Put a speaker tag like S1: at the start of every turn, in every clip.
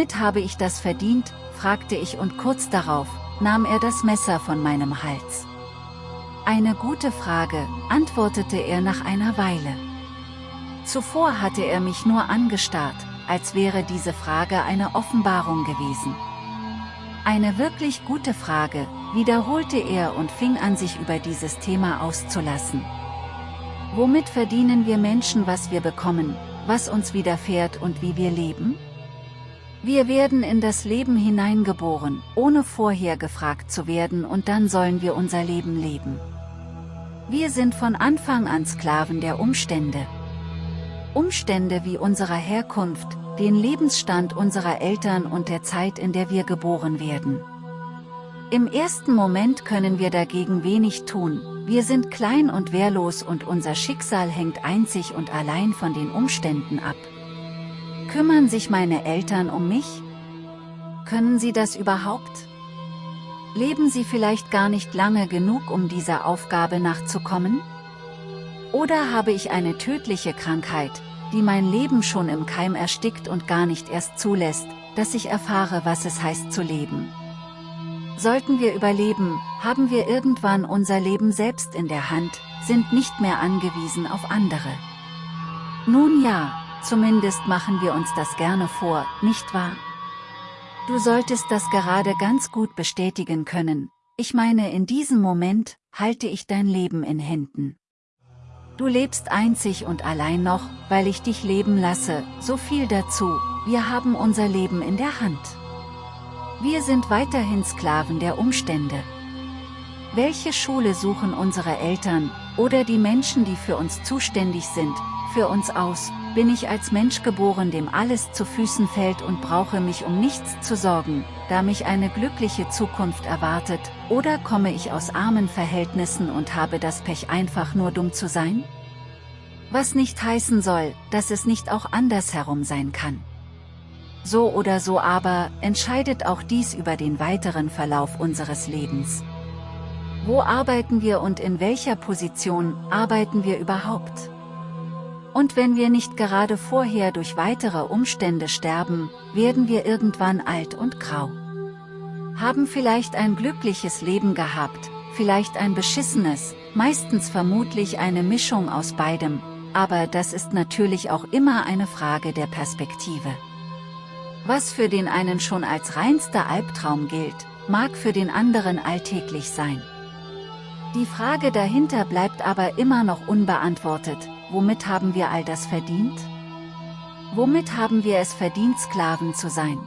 S1: Womit habe ich das verdient, fragte ich und kurz darauf, nahm er das Messer von meinem Hals. Eine gute Frage, antwortete er nach einer Weile. Zuvor hatte er mich nur angestarrt, als wäre diese Frage eine Offenbarung gewesen. Eine wirklich gute Frage, wiederholte er und fing an sich über dieses Thema auszulassen. Womit verdienen wir Menschen was wir bekommen, was uns widerfährt und wie wir leben? Wir werden in das Leben hineingeboren, ohne vorher gefragt zu werden und dann sollen wir unser Leben leben. Wir sind von Anfang an Sklaven der Umstände. Umstände wie unserer Herkunft, den Lebensstand unserer Eltern und der Zeit in der wir geboren werden. Im ersten Moment können wir dagegen wenig tun, wir sind klein und wehrlos und unser Schicksal hängt einzig und allein von den Umständen ab. Kümmern sich meine Eltern um mich? Können sie das überhaupt? Leben sie vielleicht gar nicht lange genug um dieser Aufgabe nachzukommen? Oder habe ich eine tödliche Krankheit, die mein Leben schon im Keim erstickt und gar nicht erst zulässt, dass ich erfahre was es heißt zu leben? Sollten wir überleben, haben wir irgendwann unser Leben selbst in der Hand, sind nicht mehr angewiesen auf andere. Nun ja, zumindest machen wir uns das gerne vor, nicht wahr? Du solltest das gerade ganz gut bestätigen können, ich meine in diesem Moment, halte ich dein Leben in Händen. Du lebst einzig und allein noch, weil ich dich leben lasse, so viel dazu, wir haben unser Leben in der Hand. Wir sind weiterhin Sklaven der Umstände. Welche Schule suchen unsere Eltern, oder die Menschen die für uns zuständig sind, für uns aus, bin ich als Mensch geboren dem alles zu Füßen fällt und brauche mich um nichts zu sorgen, da mich eine glückliche Zukunft erwartet, oder komme ich aus armen Verhältnissen und habe das Pech einfach nur dumm zu sein? Was nicht heißen soll, dass es nicht auch andersherum sein kann. So oder so aber, entscheidet auch dies über den weiteren Verlauf unseres Lebens. Wo arbeiten wir und in welcher Position arbeiten wir überhaupt? Und wenn wir nicht gerade vorher durch weitere Umstände sterben, werden wir irgendwann alt und grau. Haben vielleicht ein glückliches Leben gehabt, vielleicht ein beschissenes, meistens vermutlich eine Mischung aus beidem, aber das ist natürlich auch immer eine Frage der Perspektive. Was für den einen schon als reinster Albtraum gilt, mag für den anderen alltäglich sein. Die Frage dahinter bleibt aber immer noch unbeantwortet, womit haben wir all das verdient? Womit haben wir es verdient Sklaven zu sein?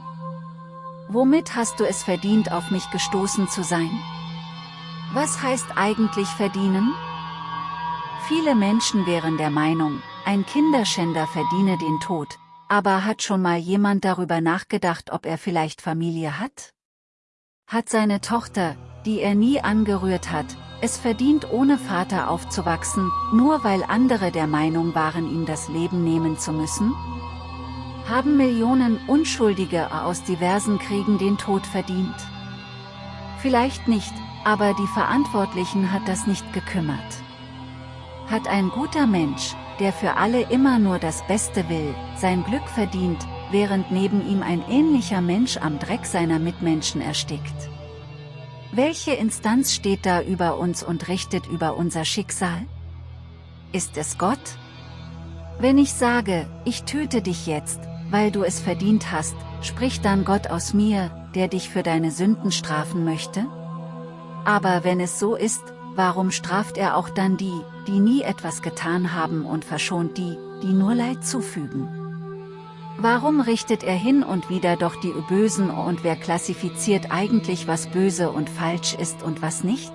S1: Womit hast du es verdient auf mich gestoßen zu sein? Was heißt eigentlich verdienen? Viele Menschen wären der Meinung, ein Kinderschänder verdiene den Tod, aber hat schon mal jemand darüber nachgedacht, ob er vielleicht Familie hat? Hat seine Tochter, die er nie angerührt hat, es verdient ohne Vater aufzuwachsen, nur weil andere der Meinung waren ihm das Leben nehmen zu müssen? Haben Millionen Unschuldige aus diversen Kriegen den Tod verdient? Vielleicht nicht, aber die Verantwortlichen hat das nicht gekümmert. Hat ein guter Mensch, der für alle immer nur das Beste will, sein Glück verdient, während neben ihm ein ähnlicher Mensch am Dreck seiner Mitmenschen erstickt. Welche Instanz steht da über uns und richtet über unser Schicksal? Ist es Gott? Wenn ich sage, ich töte dich jetzt, weil du es verdient hast, spricht dann Gott aus mir, der dich für deine Sünden strafen möchte? Aber wenn es so ist, warum straft er auch dann die, die nie etwas getan haben und verschont die, die nur Leid zufügen? Warum richtet er hin und wieder doch die Bösen und wer klassifiziert eigentlich was böse und falsch ist und was nicht?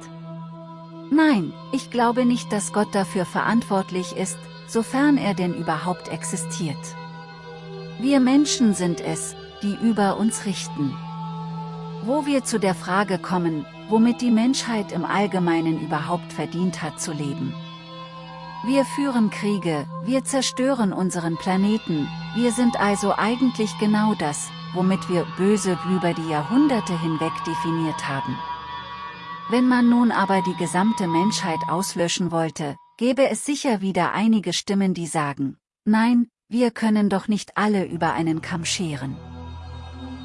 S1: Nein, ich glaube nicht dass Gott dafür verantwortlich ist, sofern er denn überhaupt existiert. Wir Menschen sind es, die über uns richten. Wo wir zu der Frage kommen, womit die Menschheit im Allgemeinen überhaupt verdient hat zu leben. Wir führen Kriege, wir zerstören unseren Planeten, wir sind also eigentlich genau das, womit wir böse über die Jahrhunderte hinweg definiert haben. Wenn man nun aber die gesamte Menschheit auslöschen wollte, gäbe es sicher wieder einige Stimmen die sagen, nein, wir können doch nicht alle über einen Kamm scheren.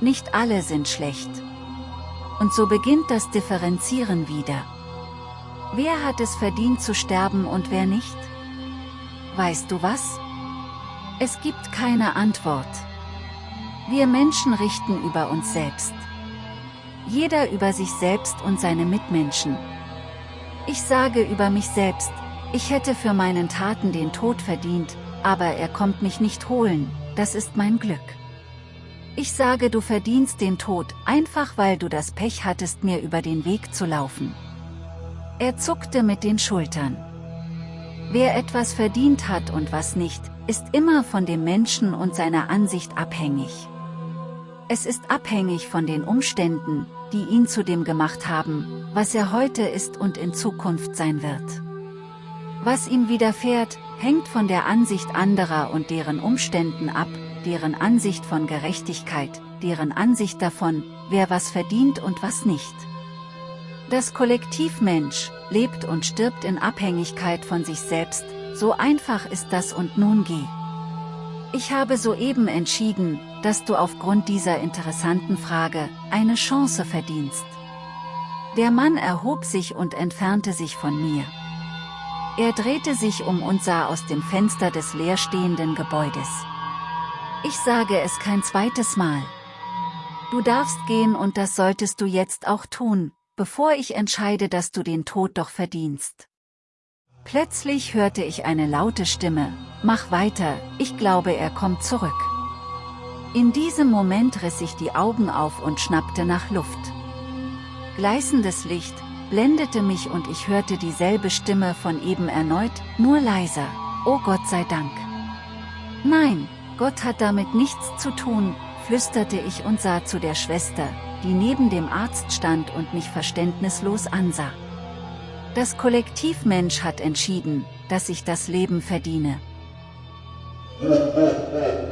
S1: Nicht alle sind schlecht. Und so beginnt das Differenzieren wieder. Wer hat es verdient zu sterben und wer nicht? Weißt du was? Es gibt keine Antwort. Wir Menschen richten über uns selbst. Jeder über sich selbst und seine Mitmenschen. Ich sage über mich selbst, ich hätte für meinen Taten den Tod verdient, aber er kommt mich nicht holen, das ist mein Glück. Ich sage du verdienst den Tod, einfach weil du das Pech hattest mir über den Weg zu laufen. Er zuckte mit den Schultern. Wer etwas verdient hat und was nicht, ist immer von dem Menschen und seiner Ansicht abhängig. Es ist abhängig von den Umständen, die ihn zu dem gemacht haben, was er heute ist und in Zukunft sein wird. Was ihm widerfährt, hängt von der Ansicht anderer und deren Umständen ab, deren Ansicht von Gerechtigkeit, deren Ansicht davon, wer was verdient und was nicht. Das Kollektiv Mensch lebt und stirbt in Abhängigkeit von sich selbst, so einfach ist das und nun geh. Ich habe soeben entschieden, dass du aufgrund dieser interessanten Frage eine Chance verdienst. Der Mann erhob sich und entfernte sich von mir. Er drehte sich um und sah aus dem Fenster des leerstehenden Gebäudes. Ich sage es kein zweites Mal. Du darfst gehen und das solltest du jetzt auch tun, bevor ich entscheide, dass du den Tod doch verdienst. Plötzlich hörte ich eine laute Stimme, mach weiter, ich glaube er kommt zurück. In diesem Moment riss ich die Augen auf und schnappte nach Luft. Gleißendes Licht, blendete mich und ich hörte dieselbe Stimme von eben erneut, nur leiser, oh Gott sei Dank. Nein, Gott hat damit nichts zu tun, flüsterte ich und sah zu der Schwester, die neben dem Arzt stand und mich verständnislos ansah. Das Kollektiv Mensch hat entschieden, dass ich das Leben verdiene.